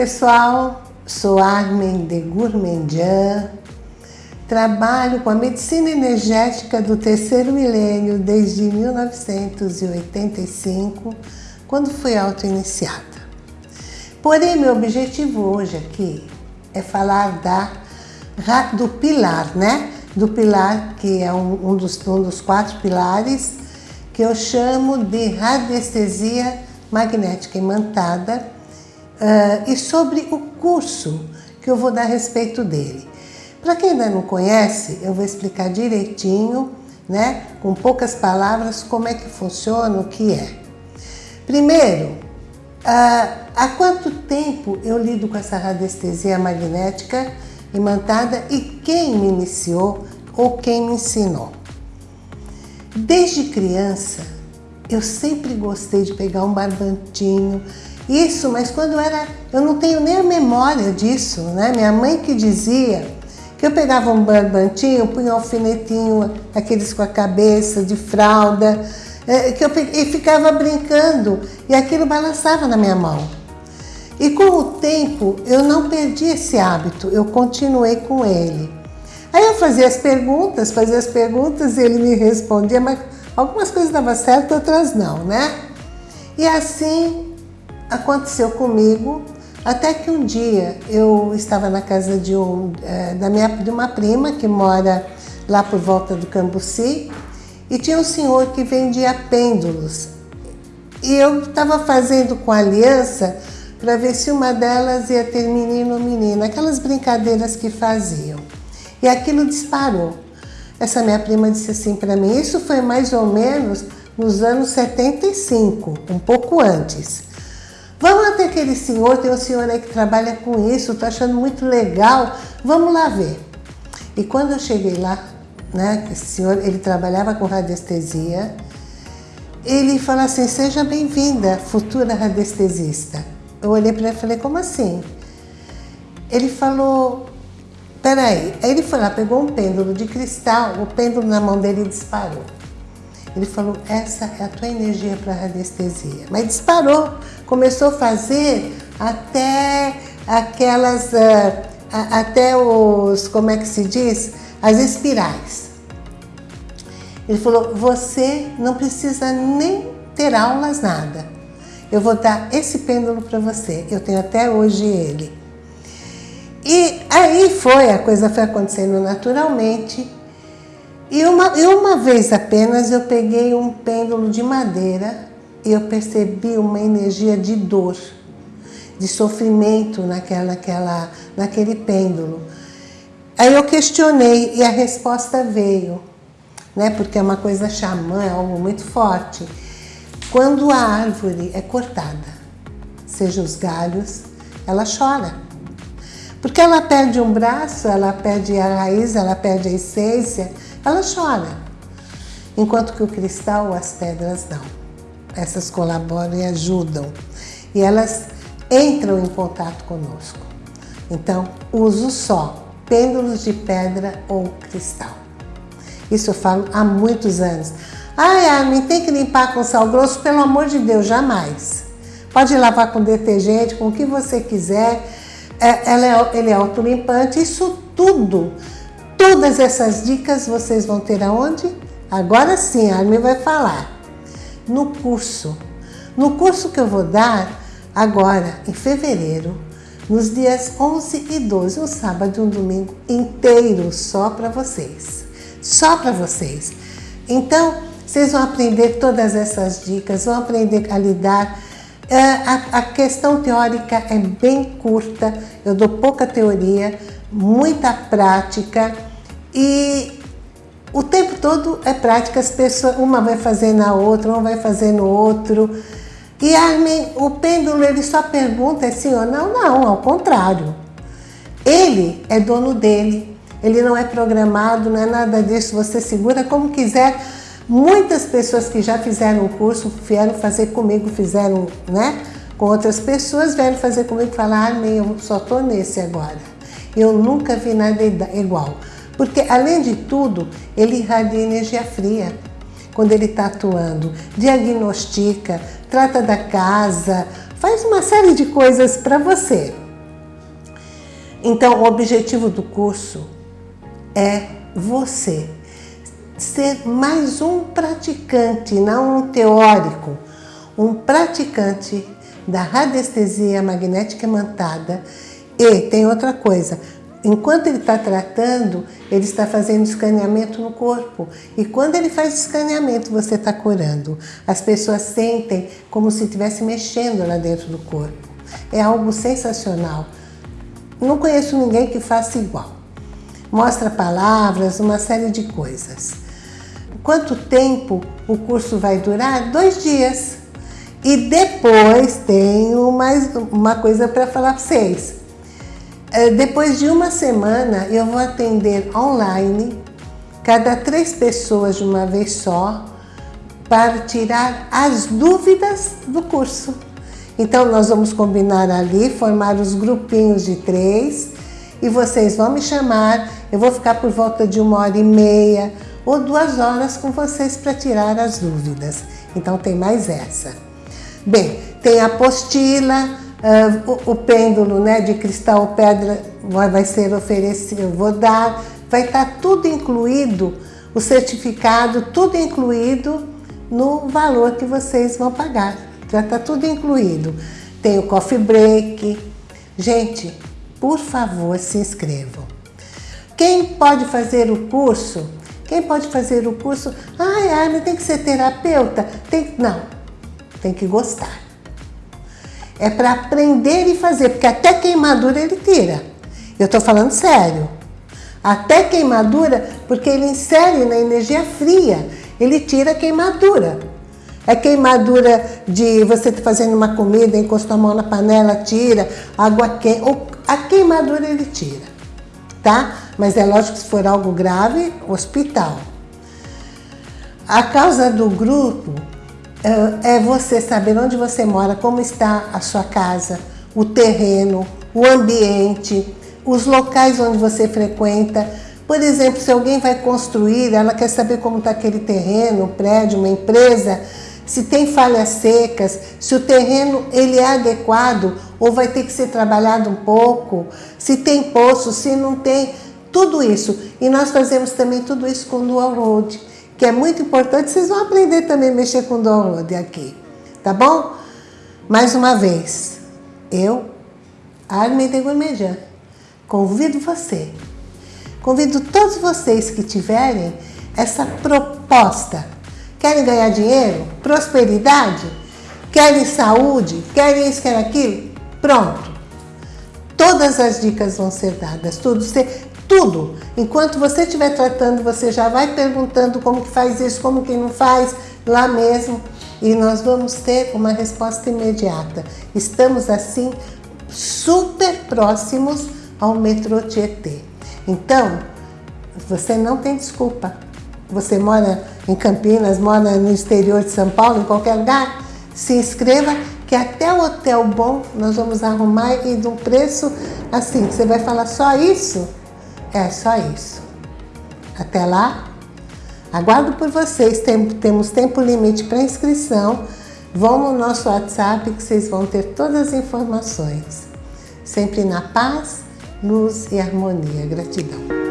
pessoal, sou Armin de Gourmandian, trabalho com a medicina energética do terceiro milênio desde 1985, quando fui auto-iniciada. Porém, meu objetivo hoje aqui é falar da, do pilar, né? Do pilar que é um, um, dos, um dos quatro pilares que eu chamo de radiestesia magnética imantada uh, e sobre o curso que eu vou dar a respeito dele. Para quem ainda não conhece, eu vou explicar direitinho, né, com poucas palavras, como é que funciona, o que é. Primeiro, uh, há quanto tempo eu lido com essa radiestesia magnética imantada e quem me iniciou ou quem me ensinou? Desde criança, eu sempre gostei de pegar um barbantinho, isso, mas quando era... Eu não tenho nem memória disso, né? Minha mãe que dizia que eu pegava um barbantinho, punha um alfinetinho, aqueles com a cabeça, de fralda, é, que eu e ficava brincando, e aquilo balançava na minha mão. E com o tempo, eu não perdi esse hábito, eu continuei com ele. Aí eu fazia as perguntas, fazia as perguntas e ele me respondia, mas algumas coisas davam certo, outras não, né? E assim aconteceu comigo, até que um dia eu estava na casa de, um, é, da minha, de uma prima que mora lá por volta do Cambuci e tinha um senhor que vendia pêndulos. E eu estava fazendo com aliança para ver se uma delas ia ter menino ou menina, aquelas brincadeiras que faziam. E aquilo disparou. Essa minha prima disse assim para mim, isso foi mais ou menos nos anos 75, um pouco antes. Vamos até aquele senhor, tem um senhor aí que trabalha com isso, tô achando muito legal, vamos lá ver. E quando eu cheguei lá, né, esse senhor, ele trabalhava com radiestesia, ele falou assim, seja bem-vinda, futura radiestesista. Eu olhei para ele e falei, como assim? Ele falou, Peraí, aí ele foi lá, pegou um pêndulo de cristal, o pêndulo na mão dele disparou. Ele falou, essa é a tua energia para radiestesia. Mas disparou, começou a fazer até aquelas, uh, até os, como é que se diz? As espirais. Ele falou, você não precisa nem ter aulas, nada. Eu vou dar esse pêndulo para você. Eu tenho até hoje ele. E aí foi, a coisa foi acontecendo naturalmente. E uma, e uma vez apenas eu peguei um pêndulo de madeira e eu percebi uma energia de dor, de sofrimento naquela, naquela, naquele pêndulo. Aí eu questionei e a resposta veio, né? porque é uma coisa xamã, é algo muito forte. Quando a árvore é cortada, seja os galhos, ela chora. Porque ela perde um braço, ela perde a raiz, ela perde a essência, ela chora. Enquanto que o cristal, as pedras não. Essas colaboram e ajudam. E elas entram em contato conosco. Então, uso só pêndulos de pedra ou cristal. Isso eu falo há muitos anos. Ai, Armin, tem que limpar com sal grosso? Pelo amor de Deus, jamais. Pode lavar com detergente, com o que você quiser, é, ela é, ele é autolimpante, isso tudo, todas essas dicas vocês vão ter aonde? Agora sim, a Armin vai falar. No curso. No curso que eu vou dar agora, em fevereiro, nos dias 11 e 12, um sábado e um domingo inteiro, só para vocês. Só para vocês. Então, vocês vão aprender todas essas dicas, vão aprender a lidar é, a, a questão teórica é bem curta, eu dou pouca teoria, muita prática e o tempo todo é prática, as pessoas, uma vai fazer na outra, uma vai fazer no outro. E Armin, o pêndulo, ele só pergunta é sim ou não? Não, ao contrário. Ele é dono dele, ele não é programado, não é nada disso, você segura como quiser, Muitas pessoas que já fizeram o curso vieram fazer comigo, fizeram, né? Com outras pessoas vieram fazer comigo e falaram, ah, eu só tô nesse agora. Eu nunca vi nada igual. Porque, além de tudo, ele irradia energia fria quando ele está atuando. Diagnostica, trata da casa, faz uma série de coisas para você. Então, o objetivo do curso é você ser mais um praticante, não um teórico, um praticante da radiestesia magnética imantada. E tem outra coisa, enquanto ele está tratando, ele está fazendo escaneamento no corpo. E quando ele faz escaneamento, você está curando. As pessoas sentem como se estivesse mexendo lá dentro do corpo. É algo sensacional. Não conheço ninguém que faça igual. Mostra palavras, uma série de coisas. Quanto tempo o curso vai durar? Dois dias. E depois tenho mais uma coisa para falar para vocês. É, depois de uma semana, eu vou atender online, cada três pessoas de uma vez só, para tirar as dúvidas do curso. Então, nós vamos combinar ali, formar os grupinhos de três, e vocês vão me chamar, eu vou ficar por volta de uma hora e meia ou duas horas com vocês para tirar as dúvidas. Então, tem mais essa. Bem, tem a apostila, Uh, o, o, pêndulo né, de cristal pedra vai, vai ser oferecido, eu vou dar, vai estar tá tudo incluído, o certificado, tudo incluído no valor que vocês vão pagar. Já está tudo incluído. Tem o coffee break. Gente, por favor, se inscrevam. Quem pode fazer o curso? Quem pode fazer o curso? Ai, Armin, tem que ser terapeuta? Tem... Não, tem que gostar. É para aprender e fazer, porque até queimadura ele tira. Eu estou falando sério. Até queimadura, porque ele insere na energia fria, ele tira a queimadura. É queimadura de você tá fazendo uma comida, encostou a mão na panela, tira, água quente, a queimadura ele tira, tá? Mas é lógico que se for algo grave, hospital. A causa do grupo é, é você saber onde você mora, como está a sua casa, o terreno, o ambiente, os locais onde você frequenta. Por exemplo, se alguém vai construir, ela quer saber como está aquele terreno, prédio, uma empresa, se tem falhas secas, se o terreno ele é adequado ou vai ter que ser trabalhado um pouco, se tem poço, se não tem, tudo isso. E nós fazemos também tudo isso com Dual Road que é muito importante, vocês vão aprender também a mexer com download aqui, tá bom? Mais uma vez, eu, Armin de Gourmejan, convido você, convido todos vocês que tiverem essa proposta. Querem ganhar dinheiro? Prosperidade? Querem saúde? Querem isso, querem aquilo? Pronto. Todas as dicas vão ser dadas, tudo. Você tudo. Enquanto você estiver tratando, você já vai perguntando como que faz isso, como que não faz, lá mesmo. E nós vamos ter uma resposta imediata. Estamos, assim, super próximos ao metrô Tietê. Então, você não tem desculpa. Você mora em Campinas, mora no exterior de São Paulo, em qualquer lugar, se inscreva que até o hotel bom nós vamos arrumar e de um preço assim, você vai falar só isso? É só isso. Até lá, aguardo por vocês. Tem, temos tempo limite para inscrição. Vão no nosso WhatsApp que vocês vão ter todas as informações. Sempre na paz, luz e harmonia. Gratidão.